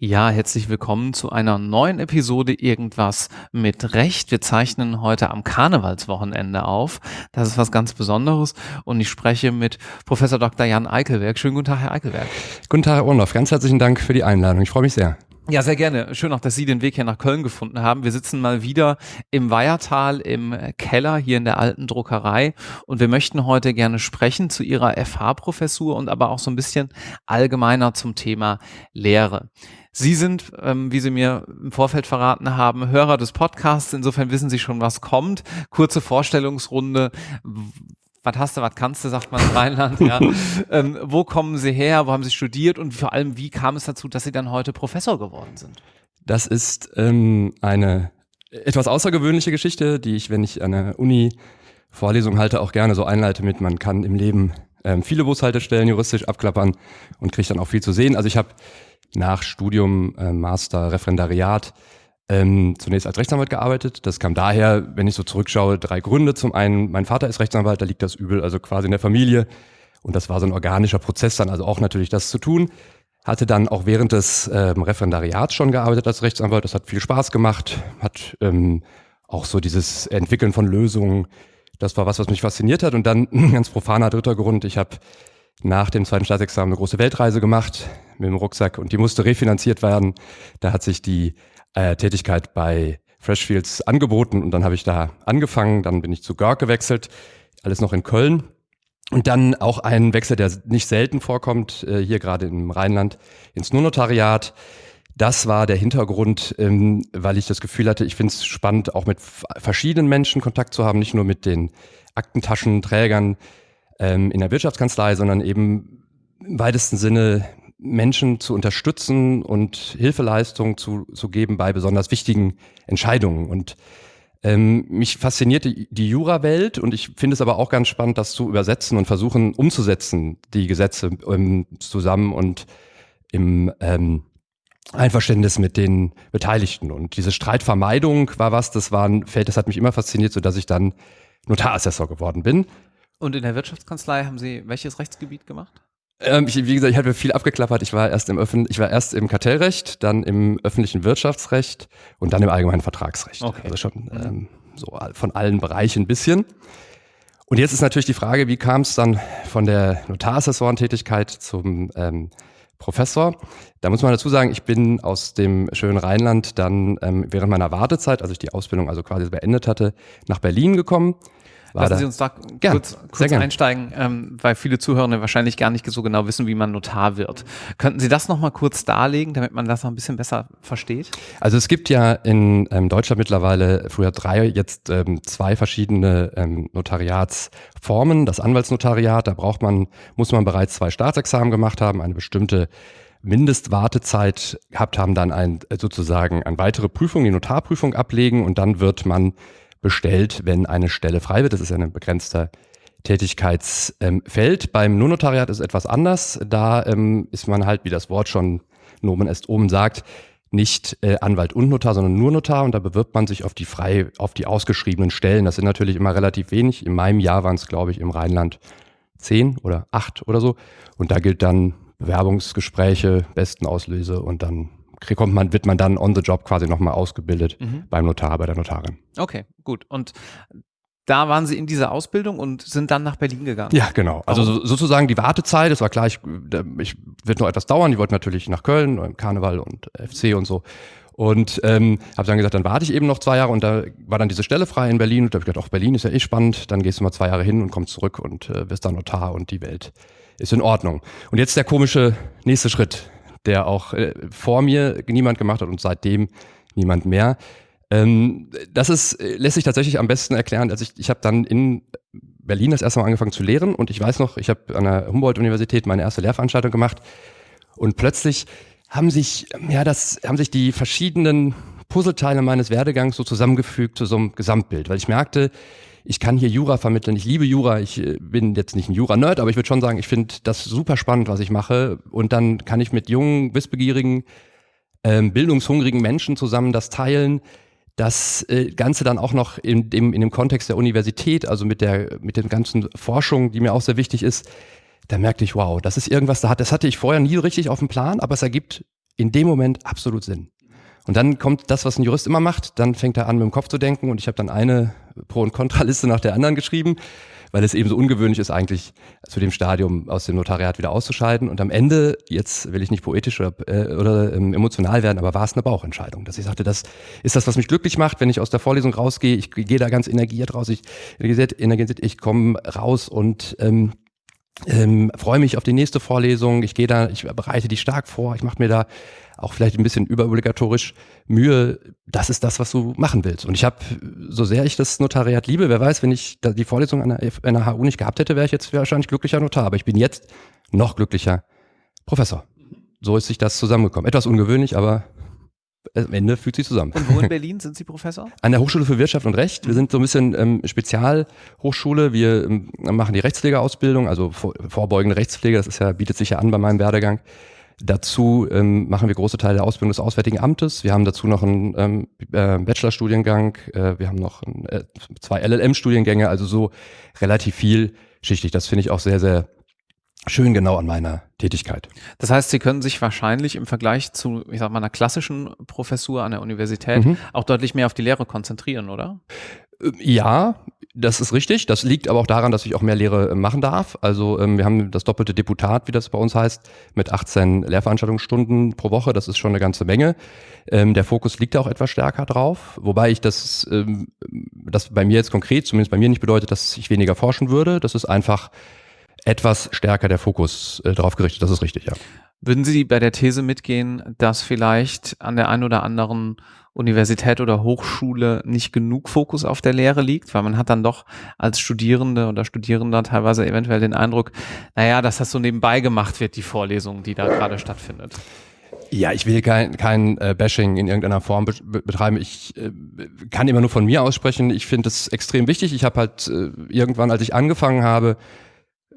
Ja, herzlich willkommen zu einer neuen Episode Irgendwas mit Recht. Wir zeichnen heute am Karnevalswochenende auf. Das ist was ganz Besonderes und ich spreche mit Professor Dr. Jan Eickelberg. Schönen guten Tag, Herr Eickelberg. Guten Tag, Herr Orloff. Ganz herzlichen Dank für die Einladung. Ich freue mich sehr. Ja, sehr gerne. Schön auch, dass Sie den Weg hier nach Köln gefunden haben. Wir sitzen mal wieder im Weihertal im Keller hier in der alten Druckerei und wir möchten heute gerne sprechen zu Ihrer FH-Professur und aber auch so ein bisschen allgemeiner zum Thema Lehre. Sie sind, ähm, wie Sie mir im Vorfeld verraten haben, Hörer des Podcasts. Insofern wissen Sie schon, was kommt. Kurze Vorstellungsrunde. Was hast du, was kannst du, sagt man in Rheinland. Ja. ähm, wo kommen Sie her? Wo haben Sie studiert? Und vor allem, wie kam es dazu, dass Sie dann heute Professor geworden sind? Das ist ähm, eine etwas außergewöhnliche Geschichte, die ich, wenn ich an der Uni Vorlesung halte, auch gerne so einleite mit, man kann im Leben ähm, viele Bushaltestellen juristisch abklappern und kriegt dann auch viel zu sehen. Also ich habe nach Studium, äh, Master, Referendariat ähm, zunächst als Rechtsanwalt gearbeitet. Das kam daher, wenn ich so zurückschaue, drei Gründe. Zum einen, mein Vater ist Rechtsanwalt, da liegt das Übel also quasi in der Familie. Und das war so ein organischer Prozess dann, also auch natürlich das zu tun. Hatte dann auch während des ähm, Referendariats schon gearbeitet als Rechtsanwalt. Das hat viel Spaß gemacht, hat ähm, auch so dieses Entwickeln von Lösungen. Das war was, was mich fasziniert hat. Und dann ganz profaner dritter Grund. Ich habe nach dem zweiten Staatsexamen eine große Weltreise gemacht mit dem Rucksack und die musste refinanziert werden. Da hat sich die äh, Tätigkeit bei Freshfields angeboten und dann habe ich da angefangen. Dann bin ich zu Görg gewechselt, alles noch in Köln. Und dann auch ein Wechsel, der nicht selten vorkommt, äh, hier gerade im Rheinland, ins Nurnotariat. Das war der Hintergrund, ähm, weil ich das Gefühl hatte, ich finde es spannend, auch mit verschiedenen Menschen Kontakt zu haben, nicht nur mit den Aktentaschenträgern ähm, in der Wirtschaftskanzlei, sondern eben im weitesten Sinne Menschen zu unterstützen und Hilfeleistung zu, zu geben bei besonders wichtigen Entscheidungen. Und ähm, mich fasziniert die, Jura-Welt und ich finde es aber auch ganz spannend, das zu übersetzen und versuchen umzusetzen, die Gesetze ähm, zusammen und im ähm, Einverständnis mit den Beteiligten. Und diese Streitvermeidung war was, das war ein Feld, das hat mich immer fasziniert, so dass ich dann Notarassessor geworden bin. Und in der Wirtschaftskanzlei haben Sie welches Rechtsgebiet gemacht? Ähm, ich, wie gesagt, ich hatte viel abgeklappert. Ich war erst im Öffn ich war erst im Kartellrecht, dann im öffentlichen Wirtschaftsrecht und dann im allgemeinen Vertragsrecht. Okay. Also schon mhm. ähm, so von allen Bereichen ein bisschen. Und jetzt ist natürlich die Frage, wie kam es dann von der Notarassessorentätigkeit zum ähm, Professor? Da muss man dazu sagen, ich bin aus dem schönen Rheinland dann ähm, während meiner Wartezeit, als ich die Ausbildung also quasi beendet hatte, nach Berlin gekommen Lassen Sie uns da gern, kurz, kurz einsteigen, ähm, weil viele Zuhörende wahrscheinlich gar nicht so genau wissen, wie man Notar wird. Könnten Sie das nochmal kurz darlegen, damit man das noch ein bisschen besser versteht? Also es gibt ja in ähm, Deutschland mittlerweile früher drei, jetzt ähm, zwei verschiedene ähm, Notariatsformen. Das Anwaltsnotariat, da braucht man, muss man bereits zwei Staatsexamen gemacht haben, eine bestimmte Mindestwartezeit gehabt haben, dann ein, sozusagen eine weitere Prüfung, die Notarprüfung ablegen und dann wird man bestellt, wenn eine Stelle frei wird. Das ist ja ein begrenzter Tätigkeitsfeld. Beim Notariat ist es etwas anders. Da ähm, ist man halt, wie das Wort schon Nomen est oben sagt, nicht äh, Anwalt und Notar, sondern nur Notar und da bewirbt man sich auf die frei, auf die ausgeschriebenen Stellen. Das sind natürlich immer relativ wenig. In meinem Jahr waren es, glaube ich, im Rheinland zehn oder acht oder so. Und da gilt dann Bewerbungsgespräche, besten Auslöse und dann kommt man, wird man dann on the job quasi nochmal ausgebildet mhm. beim Notar, bei der Notarin. Okay, gut. Und da waren Sie in dieser Ausbildung und sind dann nach Berlin gegangen. Ja, genau. Also so, sozusagen die Wartezeit, es war klar, ich, ich wird noch etwas dauern. Die wollten natürlich nach Köln, im Karneval und FC und so. Und ähm, habe dann gesagt, dann warte ich eben noch zwei Jahre und da war dann diese Stelle frei in Berlin und da habe ich gedacht, auch Berlin ist ja eh spannend, dann gehst du mal zwei Jahre hin und kommst zurück und äh, wirst dann Notar und die Welt ist in Ordnung. Und jetzt der komische nächste Schritt der auch äh, vor mir niemand gemacht hat und seitdem niemand mehr. Ähm, das ist, äh, lässt sich tatsächlich am besten erklären. Also ich, ich habe dann in Berlin das erste Mal angefangen zu lehren und ich weiß noch, ich habe an der Humboldt-Universität meine erste Lehrveranstaltung gemacht und plötzlich haben sich, ja, das, haben sich die verschiedenen Puzzleteile meines Werdegangs so zusammengefügt zu so einem Gesamtbild, weil ich merkte, ich kann hier Jura vermitteln, ich liebe Jura, ich äh, bin jetzt nicht ein Jura-Nerd, aber ich würde schon sagen, ich finde das super spannend, was ich mache. Und dann kann ich mit jungen, wissbegierigen, ähm, bildungshungrigen Menschen zusammen das teilen, das äh, Ganze dann auch noch in dem, in dem Kontext der Universität, also mit der, mit den ganzen Forschung, die mir auch sehr wichtig ist, da merkte ich, wow, das ist irgendwas, das hatte ich vorher nie richtig auf dem Plan, aber es ergibt in dem Moment absolut Sinn. Und dann kommt das, was ein Jurist immer macht, dann fängt er an, mit dem Kopf zu denken und ich habe dann eine Pro- und Kontraliste nach der anderen geschrieben weil es eben so ungewöhnlich ist, eigentlich zu dem Stadium aus dem Notariat wieder auszuscheiden. Und am Ende, jetzt will ich nicht poetisch oder, äh, oder ähm, emotional werden, aber war es eine Bauchentscheidung, dass ich sagte, das ist das, was mich glücklich macht, wenn ich aus der Vorlesung rausgehe. Ich gehe da ganz energiert raus. Ich, energisiert, ich komme raus und ähm, ähm, freue mich auf die nächste Vorlesung. Ich gehe da, ich bereite die stark vor. Ich mache mir da auch vielleicht ein bisschen überobligatorisch Mühe, das ist das, was du machen willst. Und ich habe, so sehr ich das Notariat liebe, wer weiß, wenn ich die Vorlesung an der, an der HU nicht gehabt hätte, wäre ich jetzt wahrscheinlich glücklicher Notar. Aber ich bin jetzt noch glücklicher Professor. So ist sich das zusammengekommen. Etwas ungewöhnlich, aber am Ende fühlt sich zusammen. Und wo in Berlin sind Sie Professor? An der Hochschule für Wirtschaft und Recht. Wir sind so ein bisschen ähm, Spezialhochschule. Wir ähm, machen die Rechtspflegeausbildung, also vor, vorbeugende Rechtspflege. Das ist ja, bietet sich ja an bei meinem Werdegang. Dazu ähm, machen wir große Teile der Ausbildung des Auswärtigen Amtes. Wir haben dazu noch einen ähm, äh, Bachelorstudiengang. Äh, wir haben noch ein, äh, zwei LLM-Studiengänge, also so relativ vielschichtig. Das finde ich auch sehr, sehr schön genau an meiner Tätigkeit. Das heißt, Sie können sich wahrscheinlich im Vergleich zu, ich sag mal, einer klassischen Professur an der Universität mhm. auch deutlich mehr auf die Lehre konzentrieren, oder? Äh, ja, das ist richtig. Das liegt aber auch daran, dass ich auch mehr Lehre äh, machen darf. Also ähm, wir haben das doppelte Deputat, wie das bei uns heißt, mit 18 Lehrveranstaltungsstunden pro Woche. Das ist schon eine ganze Menge. Ähm, der Fokus liegt auch etwas stärker drauf, wobei ich das, ähm, das bei mir jetzt konkret, zumindest bei mir nicht bedeutet, dass ich weniger forschen würde. Das ist einfach etwas stärker der Fokus äh, darauf gerichtet. Das ist richtig, ja. Würden Sie bei der These mitgehen, dass vielleicht an der einen oder anderen Universität oder Hochschule nicht genug Fokus auf der Lehre liegt, weil man hat dann doch als Studierende oder Studierender teilweise eventuell den Eindruck, naja, dass das so nebenbei gemacht wird, die Vorlesung, die da gerade stattfindet. Ja, ich will kein, kein äh, Bashing in irgendeiner Form be betreiben. Ich äh, kann immer nur von mir aussprechen. Ich finde es extrem wichtig. Ich habe halt äh, irgendwann, als ich angefangen habe,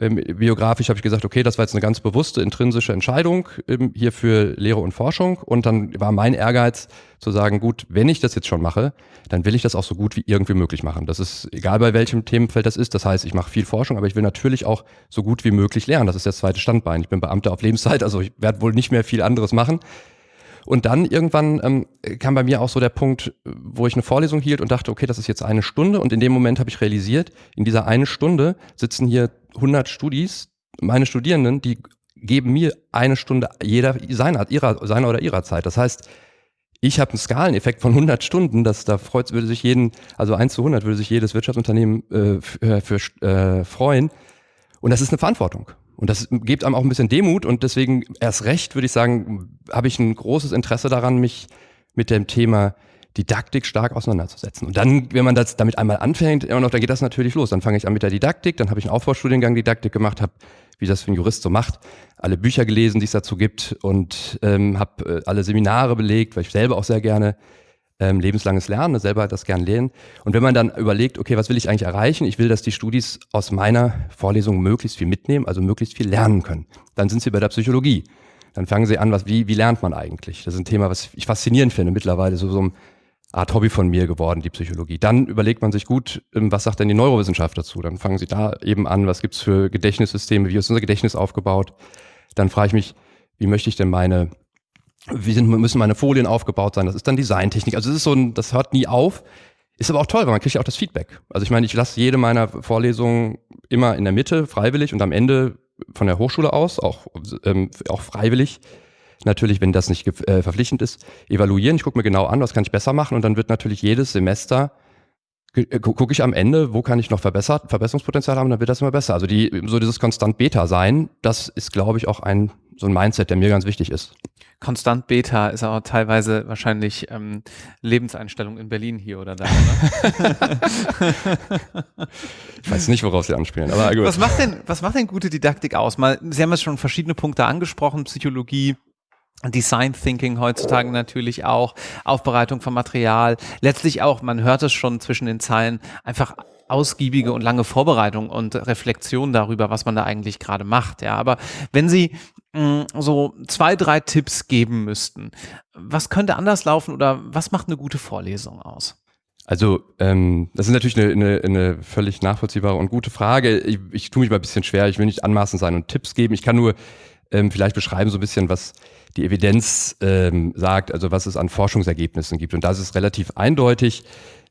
ähm, biografisch habe ich gesagt, okay, das war jetzt eine ganz bewusste intrinsische Entscheidung ähm, hier für Lehre und Forschung. Und dann war mein Ehrgeiz zu sagen, gut, wenn ich das jetzt schon mache, dann will ich das auch so gut wie irgendwie möglich machen. Das ist egal bei welchem Themenfeld das ist. Das heißt, ich mache viel Forschung, aber ich will natürlich auch so gut wie möglich lernen. Das ist das zweite Standbein. Ich bin Beamter auf Lebenszeit, also ich werde wohl nicht mehr viel anderes machen. Und dann irgendwann ähm, kam bei mir auch so der Punkt, wo ich eine Vorlesung hielt und dachte, okay, das ist jetzt eine Stunde. Und in dem Moment habe ich realisiert, in dieser eine Stunde sitzen hier 100 Studis, meine Studierenden, die geben mir eine Stunde jeder seiner, ihrer, seiner oder ihrer Zeit. Das heißt, ich habe einen Skaleneffekt von 100 Stunden, das da freut, würde sich jeden, also 1 zu 100 würde sich jedes Wirtschaftsunternehmen äh, für, für äh, freuen. Und das ist eine Verantwortung. Und das gibt einem auch ein bisschen Demut und deswegen erst recht, würde ich sagen, habe ich ein großes Interesse daran, mich mit dem Thema Didaktik stark auseinanderzusetzen. Und dann, wenn man das damit einmal anfängt, immer noch, dann geht das natürlich los. Dann fange ich an mit der Didaktik, dann habe ich einen Aufbaustudiengang Didaktik gemacht, habe, wie das für ein Jurist so macht, alle Bücher gelesen, die es dazu gibt und ähm, habe äh, alle Seminare belegt, weil ich selber auch sehr gerne ähm, lebenslanges Lernen, selber das gern lernen. Und wenn man dann überlegt, okay, was will ich eigentlich erreichen? Ich will, dass die Studis aus meiner Vorlesung möglichst viel mitnehmen, also möglichst viel lernen können. Dann sind sie bei der Psychologie. Dann fangen sie an, was, wie, wie lernt man eigentlich? Das ist ein Thema, was ich faszinierend finde, mittlerweile so, so eine Art Hobby von mir geworden, die Psychologie. Dann überlegt man sich gut, ähm, was sagt denn die Neurowissenschaft dazu? Dann fangen sie da eben an, was gibt's für Gedächtnissysteme, wie ist unser Gedächtnis aufgebaut? Dann frage ich mich, wie möchte ich denn meine wie sind, müssen meine Folien aufgebaut sein, das ist dann Designtechnik. Also es ist so ein, das hört nie auf. Ist aber auch toll, weil man kriegt ja auch das Feedback. Also ich meine, ich lasse jede meiner Vorlesungen immer in der Mitte, freiwillig und am Ende von der Hochschule aus, auch, ähm, auch freiwillig, natürlich, wenn das nicht äh, verpflichtend ist, evaluieren. Ich gucke mir genau an, was kann ich besser machen und dann wird natürlich jedes Semester äh, gucke ich am Ende, wo kann ich noch verbessert, Verbesserungspotenzial haben, dann wird das immer besser. Also die, so dieses konstant Beta sein, das ist, glaube ich, auch ein so ein Mindset, der mir ganz wichtig ist. Konstant Beta ist auch teilweise wahrscheinlich ähm, Lebenseinstellung in Berlin hier oder da. Oder? ich weiß nicht, worauf Sie anspielen, aber gut. Was macht denn, was macht denn gute Didaktik aus? Mal, Sie haben jetzt schon verschiedene Punkte angesprochen, Psychologie, Design Thinking heutzutage natürlich auch, Aufbereitung von Material, letztlich auch, man hört es schon zwischen den Zeilen, einfach ausgiebige und lange Vorbereitung und Reflexion darüber, was man da eigentlich gerade macht. Ja, aber wenn Sie mm, so zwei, drei Tipps geben müssten, was könnte anders laufen oder was macht eine gute Vorlesung aus? Also ähm, das ist natürlich eine, eine, eine völlig nachvollziehbare und gute Frage. Ich, ich tue mich mal ein bisschen schwer, ich will nicht anmaßend sein und Tipps geben. Ich kann nur ähm, vielleicht beschreiben so ein bisschen, was die Evidenz ähm, sagt, also was es an Forschungsergebnissen gibt. Und das ist relativ eindeutig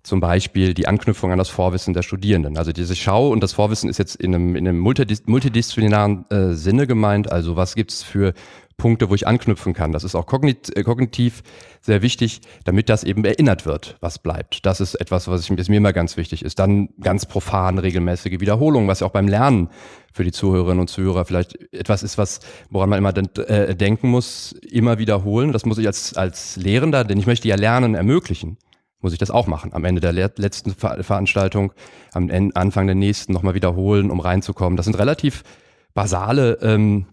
zum Beispiel die Anknüpfung an das Vorwissen der Studierenden. Also diese Schau und das Vorwissen ist jetzt in einem, in einem multidisziplinären äh, Sinne gemeint. Also was gibt's für Punkte, wo ich anknüpfen kann. Das ist auch äh, kognitiv sehr wichtig, damit das eben erinnert wird, was bleibt. Das ist etwas, was ich, mir immer ganz wichtig ist. Dann ganz profan regelmäßige Wiederholung, was ja auch beim Lernen für die Zuhörerinnen und Zuhörer vielleicht etwas ist, was, woran man immer äh, denken muss, immer wiederholen. Das muss ich als, als Lehrender, denn ich möchte ja Lernen ermöglichen muss ich das auch machen. Am Ende der letzten Ver Veranstaltung, am Anfang der nächsten nochmal wiederholen, um reinzukommen. Das sind relativ basale ähm,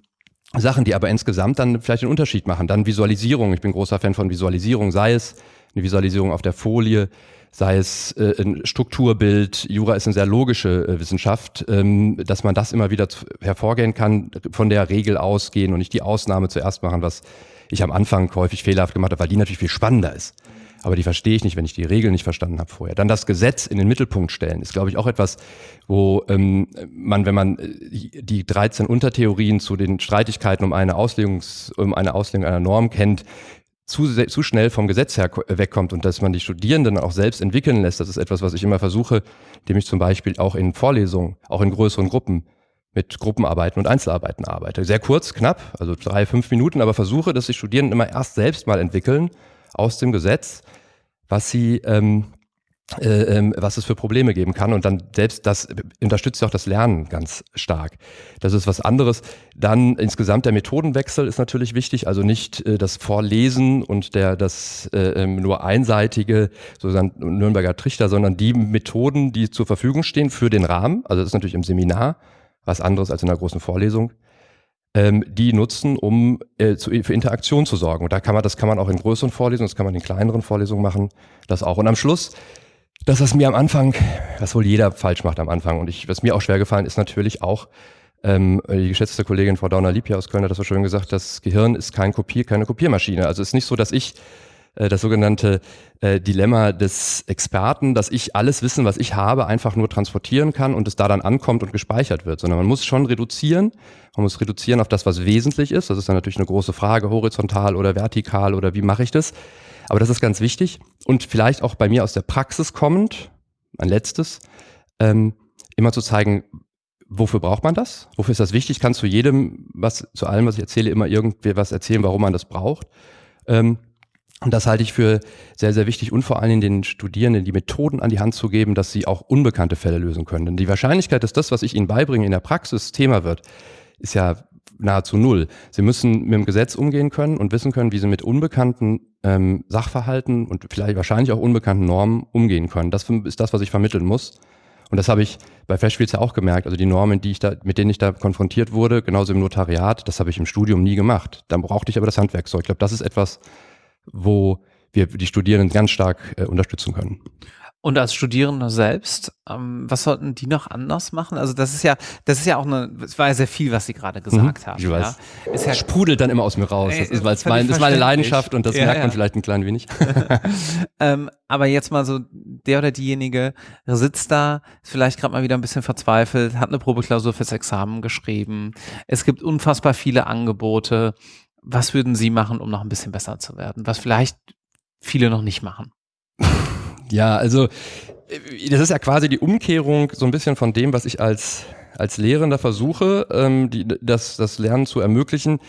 Sachen, die aber insgesamt dann vielleicht einen Unterschied machen. Dann Visualisierung. Ich bin großer Fan von Visualisierung, sei es eine Visualisierung auf der Folie, sei es äh, ein Strukturbild. Jura ist eine sehr logische äh, Wissenschaft, ähm, dass man das immer wieder hervorgehen kann, von der Regel ausgehen und nicht die Ausnahme zuerst machen, was ich am Anfang häufig fehlerhaft gemacht habe, weil die natürlich viel spannender ist aber die verstehe ich nicht, wenn ich die Regeln nicht verstanden habe vorher. Dann das Gesetz in den Mittelpunkt stellen, ist, glaube ich, auch etwas, wo ähm, man, wenn man äh, die 13 Untertheorien zu den Streitigkeiten um eine, Auslegungs, um eine Auslegung einer Norm kennt, zu, zu schnell vom Gesetz her wegkommt und dass man die Studierenden auch selbst entwickeln lässt. Das ist etwas, was ich immer versuche, indem ich zum Beispiel auch in Vorlesungen, auch in größeren Gruppen mit Gruppenarbeiten und Einzelarbeiten arbeite. Sehr kurz, knapp, also drei, fünf Minuten, aber versuche, dass die Studierenden immer erst selbst mal entwickeln aus dem Gesetz, was sie ähm, äh, ähm, was es für Probleme geben kann. Und dann selbst das unterstützt auch das Lernen ganz stark. Das ist was anderes. Dann insgesamt der Methodenwechsel ist natürlich wichtig. Also nicht äh, das Vorlesen und der das äh, ähm, nur einseitige sozusagen Nürnberger Trichter, sondern die Methoden, die zur Verfügung stehen für den Rahmen. Also das ist natürlich im Seminar was anderes als in einer großen Vorlesung ähm, die nutzen, um äh, zu, für Interaktion zu sorgen. Und da kann man, das kann man auch in größeren Vorlesungen, das kann man in kleineren Vorlesungen machen, das auch. Und am Schluss, das, was mir am Anfang, was wohl jeder falsch macht am Anfang, und ich, was mir auch schwer gefallen ist, natürlich auch, ähm, die geschätzte Kollegin Frau Dauner-Liebja aus Köln hat das so schön gesagt, das Gehirn ist kein Kopier, keine Kopiermaschine. Also es ist nicht so, dass ich äh, das sogenannte äh, Dilemma des Experten, dass ich alles Wissen, was ich habe, einfach nur transportieren kann und es da dann ankommt und gespeichert wird, sondern man muss schon reduzieren. Man muss reduzieren auf das, was wesentlich ist. Das ist dann natürlich eine große Frage, horizontal oder vertikal oder wie mache ich das? Aber das ist ganz wichtig und vielleicht auch bei mir aus der Praxis kommend, ein letztes, ähm, immer zu zeigen, wofür braucht man das? Wofür ist das wichtig? Kannst du jedem, was zu allem, was ich erzähle, immer irgendwie was erzählen, warum man das braucht? Ähm, und das halte ich für sehr, sehr wichtig und vor allen Dingen den Studierenden die Methoden an die Hand zu geben, dass sie auch unbekannte Fälle lösen können. Denn die Wahrscheinlichkeit, dass das, was ich ihnen beibringe, in der Praxis Thema wird, ist ja nahezu null. Sie müssen mit dem Gesetz umgehen können und wissen können, wie sie mit unbekannten ähm, Sachverhalten und vielleicht wahrscheinlich auch unbekannten Normen umgehen können. Das ist das, was ich vermitteln muss. Und das habe ich bei Freshfields ja auch gemerkt. Also die Normen, die ich da, mit denen ich da konfrontiert wurde, genauso im Notariat, das habe ich im Studium nie gemacht. Dann brauchte ich aber das Handwerkzeug. Ich glaube, das ist etwas, wo wir die Studierenden ganz stark äh, unterstützen können. Und als Studierende selbst, ähm, was sollten die noch anders machen? Also das ist ja, das ist ja auch eine, es war ja sehr viel, was Sie gerade gesagt mhm, haben. Ich weiß. Ja. Ist ja, sprudelt dann immer aus mir raus. Das ist, weil es mein, ist meine Leidenschaft und das ja, merkt man vielleicht ein klein wenig. ähm, aber jetzt mal so, der oder diejenige sitzt da, ist vielleicht gerade mal wieder ein bisschen verzweifelt, hat eine Probeklausur fürs Examen geschrieben. Es gibt unfassbar viele Angebote was würden Sie machen, um noch ein bisschen besser zu werden? Was vielleicht viele noch nicht machen? Ja, also äh, das ist ja quasi die Umkehrung so ein bisschen von dem, was ich als als Lehrender versuche, ähm, die, das, das Lernen zu ermöglichen.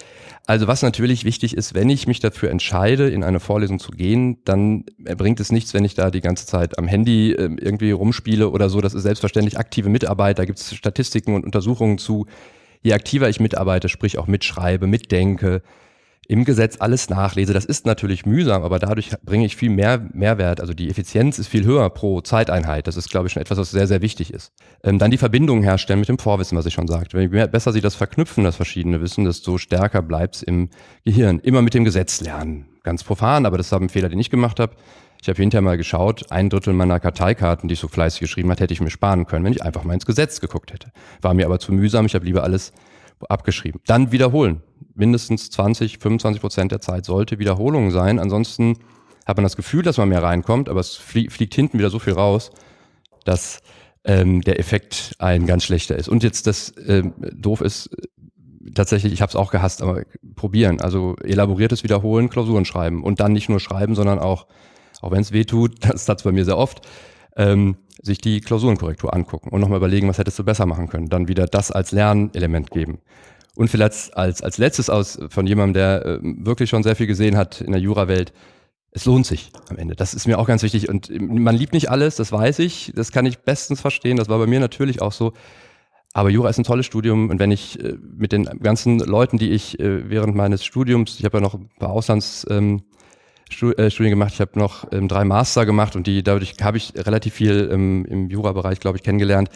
Also was natürlich wichtig ist, wenn ich mich dafür entscheide, in eine Vorlesung zu gehen, dann bringt es nichts, wenn ich da die ganze Zeit am Handy äh, irgendwie rumspiele oder so. Das ist selbstverständlich aktive Mitarbeit. Da gibt es Statistiken und Untersuchungen zu. Je aktiver ich mitarbeite, sprich auch mitschreibe, mitdenke, im Gesetz alles nachlese. Das ist natürlich mühsam, aber dadurch bringe ich viel mehr Mehrwert. Also die Effizienz ist viel höher pro Zeiteinheit. Das ist, glaube ich, schon etwas, was sehr, sehr wichtig ist. Ähm, dann die Verbindung herstellen mit dem Vorwissen, was ich schon sagte. Je besser Sie das verknüpfen, das verschiedene Wissen, desto stärker bleibt es im Gehirn. Immer mit dem Gesetz lernen. Ganz profan, aber das war ein Fehler, den ich gemacht habe. Ich habe hinterher mal geschaut, ein Drittel meiner Karteikarten, die ich so fleißig geschrieben hat, hätte ich mir sparen können, wenn ich einfach mal ins Gesetz geguckt hätte. War mir aber zu mühsam, ich habe lieber alles abgeschrieben. Dann wiederholen mindestens 20, 25 Prozent der Zeit sollte Wiederholung sein. Ansonsten hat man das Gefühl, dass man mehr reinkommt, aber es flie fliegt hinten wieder so viel raus, dass ähm, der Effekt ein ganz schlechter ist. Und jetzt das ähm, doof ist, tatsächlich, ich habe es auch gehasst, aber probieren. Also elaboriertes Wiederholen, Klausuren schreiben und dann nicht nur schreiben, sondern auch, auch wenn es weh tut, das hat's bei mir sehr oft, ähm, sich die Klausurenkorrektur angucken und nochmal überlegen, was hättest du besser machen können. Dann wieder das als Lernelement geben. Und vielleicht als, als letztes aus von jemandem, der äh, wirklich schon sehr viel gesehen hat in der Jurawelt, es lohnt sich am Ende. Das ist mir auch ganz wichtig. Und man liebt nicht alles, das weiß ich, das kann ich bestens verstehen. Das war bei mir natürlich auch so. Aber Jura ist ein tolles Studium und wenn ich äh, mit den ganzen Leuten, die ich äh, während meines Studiums, ich habe ja noch ein paar Auslandsstudien ähm, äh, gemacht, ich habe noch ähm, drei Master gemacht und die dadurch habe ich relativ viel ähm, im Jura-Bereich, glaube ich, kennengelernt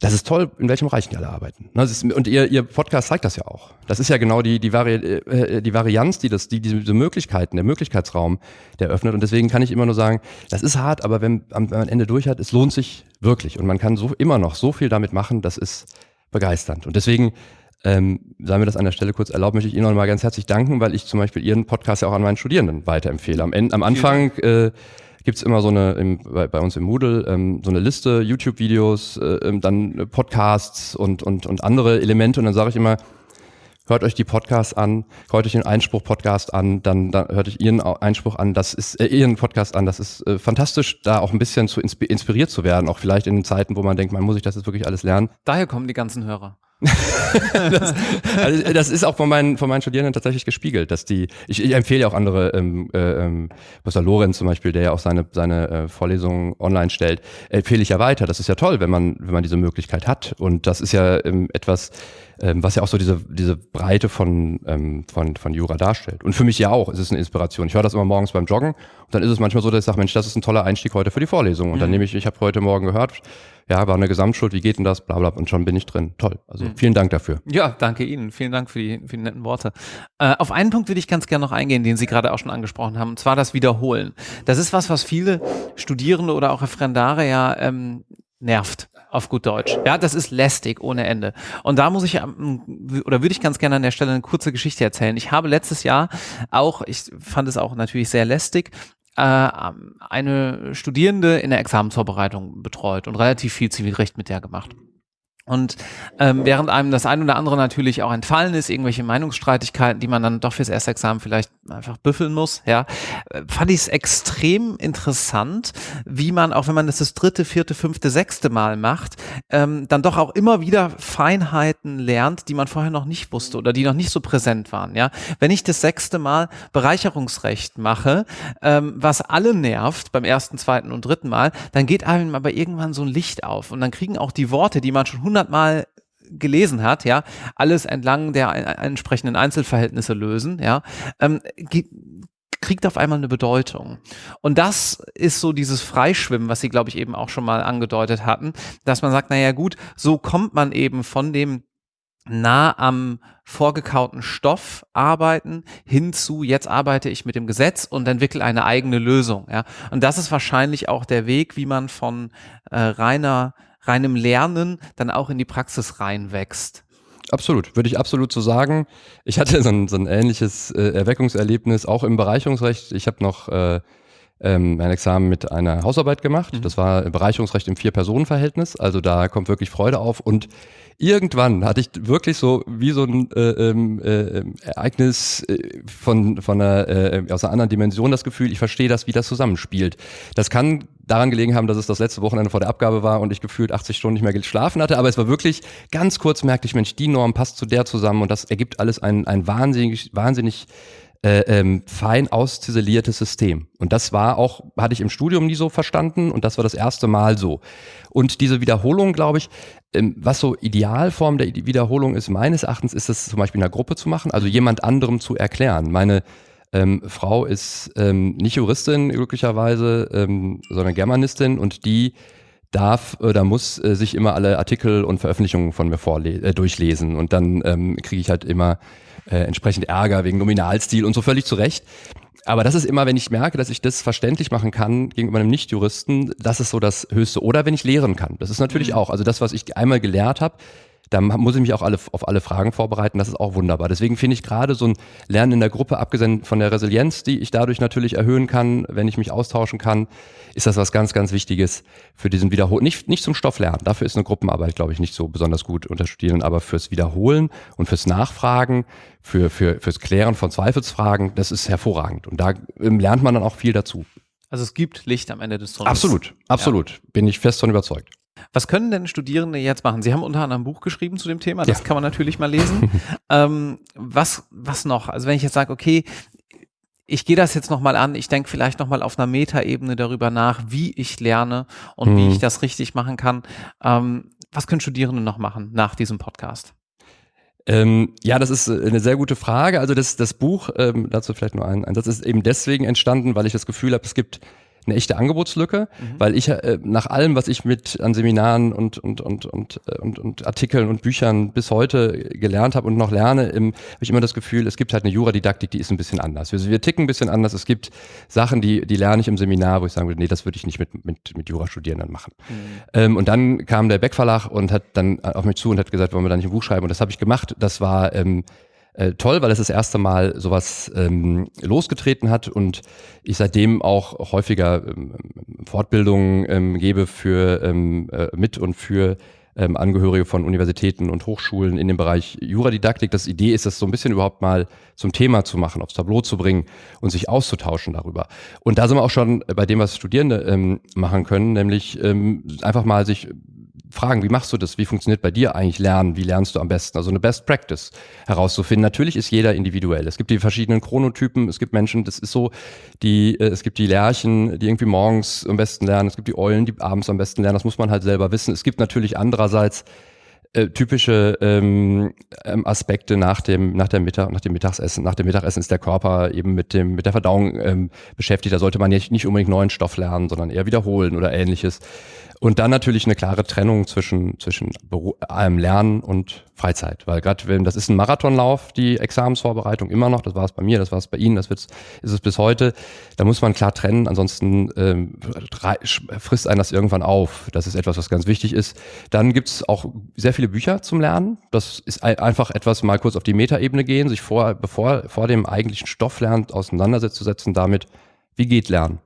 das ist toll, in welchem Bereich die alle arbeiten. Ne, ist, und ihr, ihr Podcast zeigt das ja auch. Das ist ja genau die, die, Vari äh, die Varianz, die das, die, diese Möglichkeiten, der Möglichkeitsraum, der öffnet. Und deswegen kann ich immer nur sagen, das ist hart, aber wenn, wenn man am Ende durch hat, es lohnt sich wirklich. Und man kann so immer noch so viel damit machen, das ist begeisternd. Und deswegen, ähm, sei mir das an der Stelle kurz erlaubt, möchte ich Ihnen noch mal ganz herzlich danken, weil ich zum Beispiel Ihren Podcast ja auch an meinen Studierenden weiterempfehle. Am, Ende, am Anfang äh, gibt's immer so eine, im, bei, bei uns im Moodle, ähm, so eine Liste, YouTube-Videos, äh, ähm, dann Podcasts und, und, und andere Elemente. Und dann sage ich immer, hört euch die Podcasts an, hört euch den Einspruch-Podcast an, dann, dann hört euch ihren Einspruch an, das ist äh, ihren Podcast an, das ist äh, fantastisch, da auch ein bisschen zu inspiriert zu werden, auch vielleicht in Zeiten, wo man denkt, man muss ich das jetzt wirklich alles lernen. Daher kommen die ganzen Hörer. Das, also das ist auch von meinen, von meinen Studierenden tatsächlich gespiegelt, dass die, ich, ich empfehle ja auch andere, ähm, äh, ähm, Professor Lorenz zum Beispiel, der ja auch seine, seine äh, Vorlesungen online stellt, empfehle ich ja weiter. Das ist ja toll, wenn man, wenn man diese Möglichkeit hat. Und das ist ja ähm, etwas, ähm, was ja auch so diese, diese Breite von, ähm, von, von Jura darstellt. Und für mich ja auch, es ist eine Inspiration. Ich höre das immer morgens beim Joggen und dann ist es manchmal so, dass ich sage, Mensch, das ist ein toller Einstieg heute für die Vorlesung. Und dann mhm. nehme ich, ich habe heute Morgen gehört, ja, war eine Gesamtschuld, wie geht denn das, bla bla, und schon bin ich drin. Toll. Also mhm. vielen Dank dafür. Ja, danke Ihnen. Vielen Dank für die, für die netten Worte. Äh, auf einen Punkt würde ich ganz gerne noch eingehen, den Sie gerade auch schon angesprochen haben, und zwar das Wiederholen. Das ist was, was viele Studierende oder auch Referendare ja ähm, nervt auf gut Deutsch. Ja, das ist lästig ohne Ende. Und da muss ich ähm, oder würde ich ganz gerne an der Stelle eine kurze Geschichte erzählen. Ich habe letztes Jahr auch, ich fand es auch natürlich sehr lästig, äh, eine Studierende in der Examensvorbereitung betreut und relativ viel Zivilrecht mit der gemacht. Und ähm, während einem das ein oder andere natürlich auch entfallen ist, irgendwelche Meinungsstreitigkeiten, die man dann doch fürs erste Examen vielleicht einfach büffeln muss, ja, äh, fand ich es extrem interessant, wie man, auch wenn man das das dritte, vierte, fünfte, sechste Mal macht, ähm, dann doch auch immer wieder Feinheiten lernt, die man vorher noch nicht wusste oder die noch nicht so präsent waren. Ja, wenn ich das sechste Mal Bereicherungsrecht mache, ähm, was alle nervt beim ersten, zweiten und dritten Mal, dann geht einem aber irgendwann so ein Licht auf und dann kriegen auch die Worte, die man schon hundertmal gelesen hat, ja, alles entlang der entsprechenden Einzelverhältnisse lösen, ja, ähm, kriegt auf einmal eine Bedeutung. Und das ist so dieses Freischwimmen, was Sie, glaube ich, eben auch schon mal angedeutet hatten, dass man sagt, naja gut, so kommt man eben von dem nah am vorgekauten Stoff arbeiten hinzu, jetzt arbeite ich mit dem Gesetz und entwickle eine eigene Lösung. Ja? Und das ist wahrscheinlich auch der Weg, wie man von äh, reiner reinem Lernen dann auch in die Praxis reinwächst. Absolut, würde ich absolut so sagen. Ich hatte so ein, so ein ähnliches äh, Erweckungserlebnis auch im Bereicherungsrecht. Ich habe noch äh, ähm, ein Examen mit einer Hausarbeit gemacht. Mhm. Das war Bereicherungsrecht im Vier-Personen-Verhältnis. Also da kommt wirklich Freude auf. Und irgendwann hatte ich wirklich so wie so ein äh, ähm, äh, Ereignis äh, von, von einer, äh, aus einer anderen Dimension das Gefühl, ich verstehe das, wie das zusammenspielt. Das kann daran gelegen haben, dass es das letzte Wochenende vor der Abgabe war und ich gefühlt 80 Stunden nicht mehr geschlafen hatte, aber es war wirklich ganz kurz merkte ich, Mensch, die Norm passt zu der zusammen und das ergibt alles ein, ein wahnsinnig, wahnsinnig äh, ähm, fein ausziseliertes System. Und das war auch, hatte ich im Studium nie so verstanden und das war das erste Mal so. Und diese Wiederholung, glaube ich, ähm, was so Idealform der Wiederholung ist, meines Erachtens, ist es zum Beispiel in einer Gruppe zu machen, also jemand anderem zu erklären. Meine ähm, Frau ist ähm, nicht Juristin, glücklicherweise, ähm, sondern Germanistin und die darf oder muss äh, sich immer alle Artikel und Veröffentlichungen von mir äh, durchlesen. Und dann ähm, kriege ich halt immer äh, entsprechend Ärger wegen Nominalstil und so völlig zu Recht. Aber das ist immer, wenn ich merke, dass ich das verständlich machen kann gegenüber einem Nichtjuristen, das ist so das Höchste. Oder wenn ich lehren kann. Das ist natürlich mhm. auch. Also das, was ich einmal gelehrt habe, Da muss ich mich auch alle, auf alle Fragen vorbereiten. Das ist auch wunderbar. Deswegen finde ich gerade so ein Lernen in der Gruppe, abgesehen von der Resilienz, die ich dadurch natürlich erhöhen kann, wenn ich mich austauschen kann, ist das was ganz, ganz Wichtiges für diesen Wiederholen. Nicht, nicht zum Stofflernen. Dafür ist eine Gruppenarbeit, glaube ich, nicht so besonders gut unter Studierenden, aber fürs Wiederholen und fürs Nachfragen, für, für, fürs Klären von Zweifelsfragen, das ist hervorragend. Und da ähm, lernt man dann auch viel dazu. Also es gibt Licht am Ende des Tunnels. Absolut, absolut. Ja. Bin ich fest von überzeugt. Was können denn Studierende jetzt machen? Sie haben unter anderem ein Buch geschrieben zu dem Thema, das ja. kann man natürlich mal lesen. ähm, was, was noch? Also wenn ich jetzt sage, okay, ich gehe das jetzt nochmal an, ich denke vielleicht nochmal auf einer Metaebene darüber nach, wie ich lerne und mhm. wie ich das richtig machen kann. Ähm, was können Studierende noch machen nach diesem Podcast? Ähm, ja, das ist eine sehr gute Frage. Also das, das Buch, ähm, dazu vielleicht nur ein, ein Satz, ist eben deswegen entstanden, weil ich das Gefühl habe, es gibt eine echte Angebotslücke, mhm. weil ich äh, nach allem, was ich mit an Seminaren und und und und äh, und, und Artikeln und Büchern bis heute gelernt habe und noch lerne, habe ich immer das Gefühl, es gibt halt eine Juradidaktik, die ist ein bisschen anders. Wir, wir ticken ein bisschen anders. Es gibt Sachen, die die lerne ich im Seminar, wo ich sagen würde, nee, das würde ich nicht mit mit mit Jurastudierenden machen. Mhm. Ähm, und dann kam der Beck Verlag und hat dann auf mich zu und hat gesagt, wollen wir da nicht ein Buch schreiben? Und das habe ich gemacht. Das war ähm, äh, toll, weil es das erste Mal sowas ähm, losgetreten hat und ich seitdem auch häufiger ähm, Fortbildungen ähm, gebe für ähm, äh, mit und für ähm, Angehörige von Universitäten und Hochschulen in dem Bereich Juradidaktik. Das Idee ist, das so ein bisschen überhaupt mal zum Thema zu machen, aufs Tableau zu bringen und sich auszutauschen darüber. Und da sind wir auch schon bei dem, was Studierende ähm, machen können, nämlich ähm, einfach mal sich fragen, wie machst du das? Wie funktioniert bei dir eigentlich Lernen? Wie lernst du am besten? Also eine Best Practice herauszufinden. Natürlich ist jeder individuell. Es gibt die verschiedenen Chronotypen. Es gibt Menschen, das ist so, die, äh, es gibt die Lerchen, die irgendwie morgens am besten lernen. Es gibt die Eulen, die abends am besten lernen. Das muss man halt selber wissen. Es gibt natürlich andererseits äh, typische ähm, ähm, Aspekte nach dem nach der Mittag nach dem Mittagsessen nach dem Mittagessen ist der Körper eben mit dem mit der Verdauung ähm, beschäftigt da sollte man ja nicht unbedingt neuen Stoff lernen sondern eher wiederholen oder ähnliches und dann natürlich eine klare Trennung zwischen, zwischen allem Lernen und Freizeit. Weil gerade das ist ein Marathonlauf, die Examensvorbereitung immer noch, das war es bei mir, das war es bei Ihnen, das wird's, ist es bis heute. Da muss man klar trennen, ansonsten ähm, frisst einen das irgendwann auf. Das ist etwas, was ganz wichtig ist. Dann gibt's auch sehr viele Bücher zum Lernen. Das ist einfach etwas, mal kurz auf die Metaebene gehen, sich vor, bevor, vor dem eigentlichen Stoff lernt, auseinandersetzen damit, wie geht Lernen?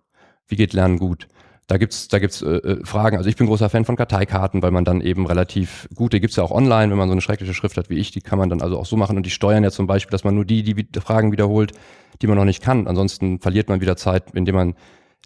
Wie geht Lernen gut? Da gibt's da gibt's äh, äh, Fragen. Also ich bin großer Fan von Karteikarten, weil man dann eben relativ gut, die gibt's ja auch online, wenn man so eine schreckliche Schrift hat wie ich, die kann man dann also auch so machen und die steuern ja zum Beispiel, dass man nur die, die Fragen wiederholt, die man noch nicht kann. Ansonsten verliert man wieder Zeit, indem man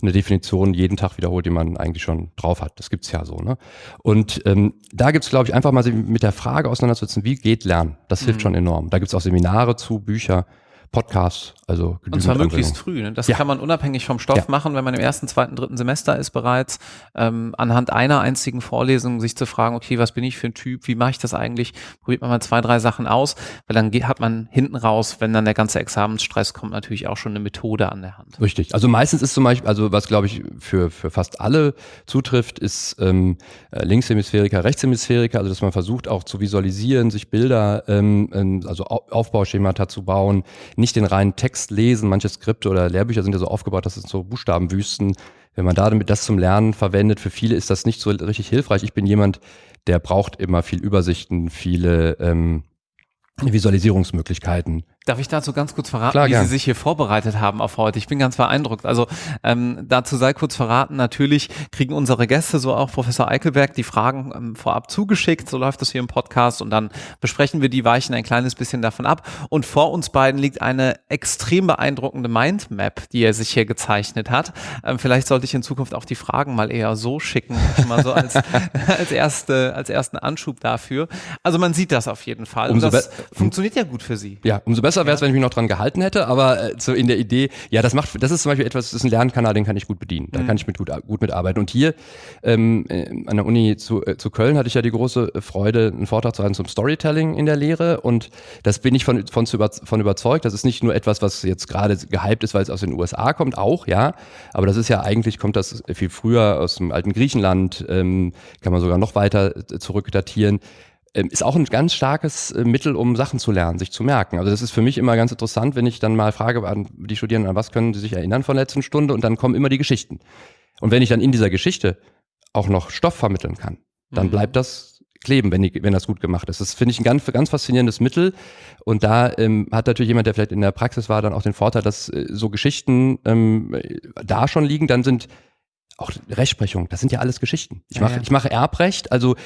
eine Definition jeden Tag wiederholt, die man eigentlich schon drauf hat. Das gibt's ja so. Ne? Und ähm, da gibt's glaube ich, einfach mal mit der Frage auseinanderzusetzen, wie geht Lernen? Das hilft mhm. schon enorm. Da gibt's auch Seminare zu, Bücher. Podcasts, also Und zwar möglichst früh. Ne? Das ja. kann man unabhängig vom Stoff ja. machen, wenn man im ersten, zweiten, dritten Semester ist bereits, ähm, anhand einer einzigen Vorlesung sich zu fragen, okay, was bin ich für ein Typ, wie mache ich das eigentlich? Probiert man mal zwei, drei Sachen aus, weil dann geht, hat man hinten raus, wenn dann der ganze Examensstress kommt, natürlich auch schon eine Methode an der Hand. Richtig. Also meistens ist zum Beispiel, also was glaube ich für, für fast alle zutrifft, ist ähm, äh, Linkshemisphäriker, Rechtshemisphäriker, also dass man versucht auch zu visualisieren, sich Bilder, ähm, also Aufbauschemata zu bauen, nicht den reinen Text lesen. Manche Skripte oder Lehrbücher sind ja so aufgebaut, dass es so Buchstabenwüsten. Wenn man damit das zum Lernen verwendet, für viele ist das nicht so richtig hilfreich. Ich bin jemand, der braucht immer viel Übersichten, viele ähm, Visualisierungsmöglichkeiten. Darf ich dazu ganz kurz verraten, Klar, wie gern. Sie sich hier vorbereitet haben auf heute? Ich bin ganz beeindruckt. Also ähm, dazu sei kurz verraten, natürlich kriegen unsere Gäste, so auch Professor Eichelberg, die Fragen ähm, vorab zugeschickt. So läuft das hier im Podcast und dann besprechen wir die, weichen ein kleines bisschen davon ab. Und vor uns beiden liegt eine extrem beeindruckende Mindmap, die er sich hier gezeichnet hat. Ähm, vielleicht sollte ich in Zukunft auch die Fragen mal eher so schicken, mal so als, als, erste, als ersten Anschub dafür. Also man sieht das auf jeden Fall. Umso und das funktioniert ja gut für Sie. Ja, umso besser besser wäre es, wenn ich mich noch dran gehalten hätte, aber äh, so in der Idee, ja, das macht, das ist zum Beispiel etwas, das ist ein Lernkanal, den kann ich gut bedienen. Da mhm. kann ich mit gut, gut mitarbeiten. Und hier ähm, äh, an der Uni zu, äh, zu Köln hatte ich ja die große Freude, einen Vortrag zu halten zum Storytelling in der Lehre. Und das bin ich von, von, von überzeugt. Das ist nicht nur etwas, was jetzt gerade gehypt ist, weil es aus den USA kommt, auch, ja. Aber das ist ja eigentlich, kommt das viel früher aus dem alten Griechenland, ähm, kann man sogar noch weiter äh, zurückdatieren ist auch ein ganz starkes äh, Mittel, um Sachen zu lernen, sich zu merken. Also das ist für mich immer ganz interessant, wenn ich dann mal frage an die Studierenden, an was können sie sich erinnern von der letzten Stunde und dann kommen immer die Geschichten. Und wenn ich dann in dieser Geschichte auch noch Stoff vermitteln kann, dann mhm. bleibt das kleben, wenn, die, wenn das gut gemacht ist. Das finde ich ein ganz, ganz faszinierendes Mittel. Und da ähm, hat natürlich jemand, der vielleicht in der Praxis war, dann auch den Vorteil, dass äh, so Geschichten ähm, da schon liegen, dann sind auch Rechtsprechung, das sind ja alles Geschichten. Ich mache, ja, ja. ich mache Erbrecht, also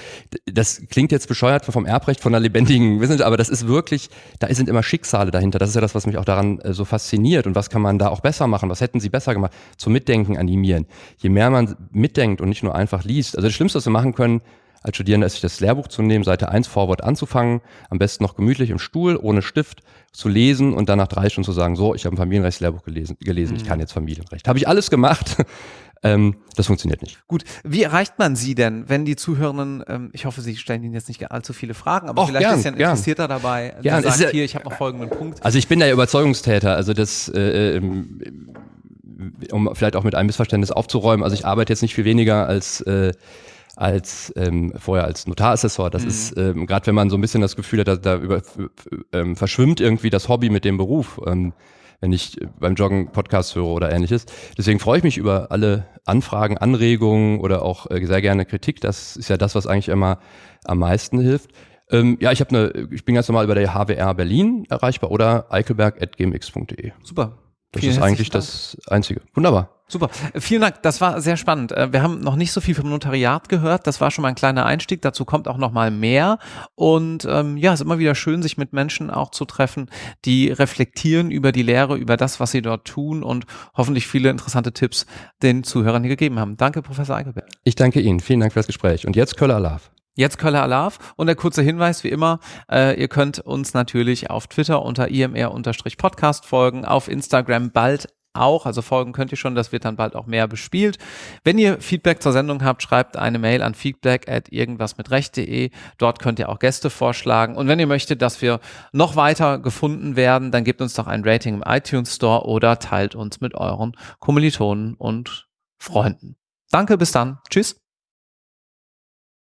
das klingt jetzt bescheuert vom Erbrecht von einer lebendigen Wissenschaft, aber das ist wirklich, da sind immer Schicksale dahinter. Das ist ja das, was mich auch daran äh, so fasziniert. Und was kann man da auch besser machen? Was hätten sie besser gemacht? Zum Mitdenken animieren. Je mehr man mitdenkt und nicht nur einfach liest. Also das Schlimmste, was wir machen können, als Studierender ist sich das Lehrbuch zu nehmen, Seite 1 Vorwort anzufangen, am besten noch gemütlich im Stuhl, ohne Stift, zu lesen und dann nach drei Stunden zu sagen, so, ich habe ein Familienrechtslehrbuch gelesen, gelesen mhm. ich kann jetzt Familienrecht. Habe ich alles gemacht. Ähm, das funktioniert nicht. Gut, wie erreicht man Sie denn, wenn die Zuhörenden, ähm, ich hoffe, Sie stellen Ihnen jetzt nicht allzu viele Fragen, aber Och, vielleicht gern, ist ja ein Interessierter dabei, der sagt, ja, hier, ich habe noch folgenden Punkt. Also ich bin der Überzeugungstäter, also das, äh, ähm, um vielleicht auch mit einem Missverständnis aufzuräumen, also ich arbeite jetzt nicht viel weniger als äh, als ähm, vorher als Notarassessor. Das mhm. ist ähm, gerade wenn man so ein bisschen das Gefühl hat, da, da über, ähm, verschwimmt irgendwie das Hobby mit dem Beruf. Ähm, wenn ich beim Joggen Podcast höre oder ähnliches. Deswegen freue ich mich über alle Anfragen, Anregungen oder auch äh, sehr gerne Kritik. Das ist ja das, was eigentlich immer am meisten hilft. Ähm, ja, ich habe eine, ich bin ganz normal über der HWR Berlin erreichbar oder eichelberg.gmx.de. Super. Das Vielen ist eigentlich Dank. das Einzige. Wunderbar. Super. Vielen Dank. Das war sehr spannend. Äh, wir haben noch nicht so viel vom Notariat gehört. Das war schon mal ein kleiner Einstieg. Dazu kommt auch noch mal mehr. Und ähm, ja, es ist immer wieder schön, sich mit Menschen auch zu treffen, die reflektieren über die Lehre, über das, was sie dort tun und hoffentlich viele interessante Tipps den Zuhörern hier gegeben haben. Danke, Professor Eichelberg. Ich danke Ihnen. Vielen Dank für das Gespräch. Und jetzt Köller Alarv. Jetzt Köller Alarv und der kurze Hinweis wie immer, äh, ihr könnt uns natürlich auf Twitter unter imr-podcast folgen, auf Instagram bald auch. Also folgen könnt ihr schon, das wird dann bald auch mehr bespielt. Wenn ihr Feedback zur Sendung habt, schreibt eine Mail an feedback at irgendwasmitrecht.de. Dort könnt ihr auch Gäste vorschlagen. Und wenn ihr möchtet, dass wir noch weiter gefunden werden, dann gebt uns doch ein Rating im iTunes Store oder teilt uns mit euren Kommilitonen und Freunden. Danke, bis dann. Tschüss.